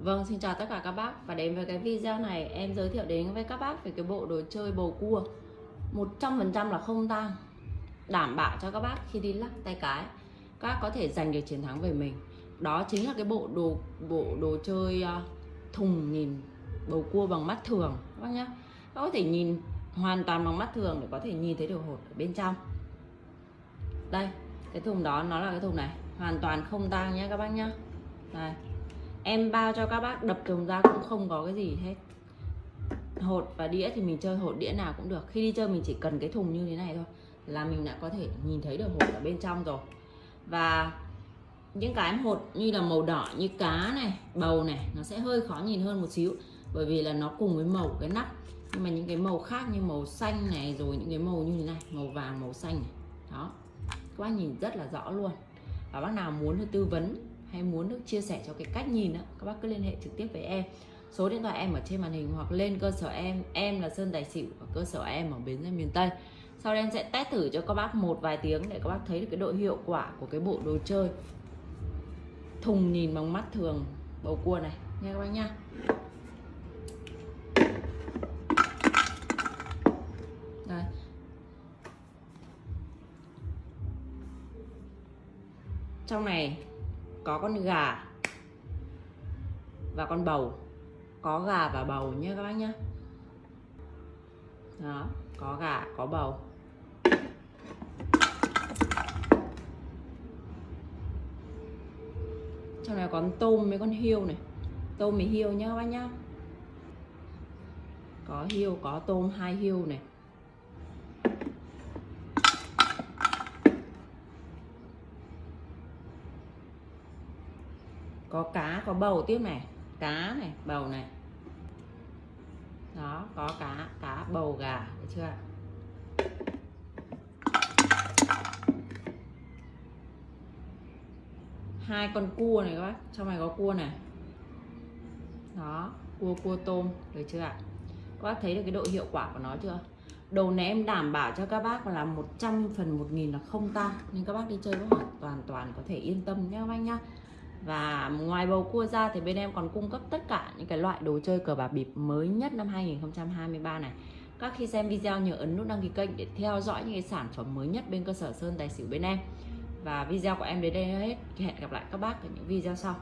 Vâng, xin chào tất cả các bác. Và đến với cái video này em giới thiệu đến với các bác về cái bộ đồ chơi bầu cua. 100% là không tang Đảm bảo cho các bác khi đi lắc tay cái. Các bác có thể giành được chiến thắng về mình. Đó chính là cái bộ đồ bộ đồ chơi à, thùng nhìn bầu cua bằng mắt thường các bác nhé Các có thể nhìn hoàn toàn bằng mắt thường để có thể nhìn thấy được hột ở bên trong. Đây, cái thùng đó nó là cái thùng này. Hoàn toàn không tang nhé các bác nhá. Đây em bao cho các bác, đập chồng ra cũng không có cái gì hết. Hột và đĩa thì mình chơi hột đĩa nào cũng được. Khi đi chơi mình chỉ cần cái thùng như thế này thôi là mình đã có thể nhìn thấy được hột ở bên trong rồi. Và những cái hột như là màu đỏ như cá này, bầu này, nó sẽ hơi khó nhìn hơn một xíu. Bởi vì là nó cùng với màu cái nắp. Nhưng mà những cái màu khác như màu xanh này, rồi những cái màu như thế này, màu vàng, màu xanh này. Đó. Các bác nhìn rất là rõ luôn. Và bác nào muốn tư vấn hay muốn được chia sẻ cho cái cách nhìn đó, các bác cứ liên hệ trực tiếp với em. Số điện thoại em ở trên màn hình hoặc lên cơ sở em em là sơn tài xỉu và cơ sở em ở bến xe miền tây. Sau đây em sẽ test thử cho các bác một vài tiếng để các bác thấy được cái độ hiệu quả của cái bộ đồ chơi. Thùng nhìn bằng mắt thường bầu cua này nghe các bác nha. Đây. Trong này có con gà và con bầu. Có gà và bầu nhé các bác nhé. Đó, có gà, có bầu. Trong này có con tôm với con hiêu này. Tôm với hiêu nhé các bác nhá. Có hiêu có tôm, hai hiêu này. Có cá, có bầu tiếp này. Cá này, bầu này. Đó, có cá cá, bầu, gà. Được chưa hai con cua này các bác. Trong này có cua này. Đó, cua cua tôm. Được chưa ạ? Các bác thấy được cái độ hiệu quả của nó chưa? Đồ này em đảm bảo cho các bác là 100 phần 1000 là không tan. Nên các bác đi chơi có hoàn toàn toàn có thể yên tâm nhé các bác nhá và ngoài bầu cua ra thì bên em còn cung cấp tất cả những cái loại đồ chơi cờ bạc bịp mới nhất năm 2023 này. Các khi xem video nhớ ấn nút đăng ký kênh để theo dõi những cái sản phẩm mới nhất bên cơ sở Sơn Tài Xỉu bên em. Và video của em đến đây hết. Hẹn gặp lại các bác ở những video sau.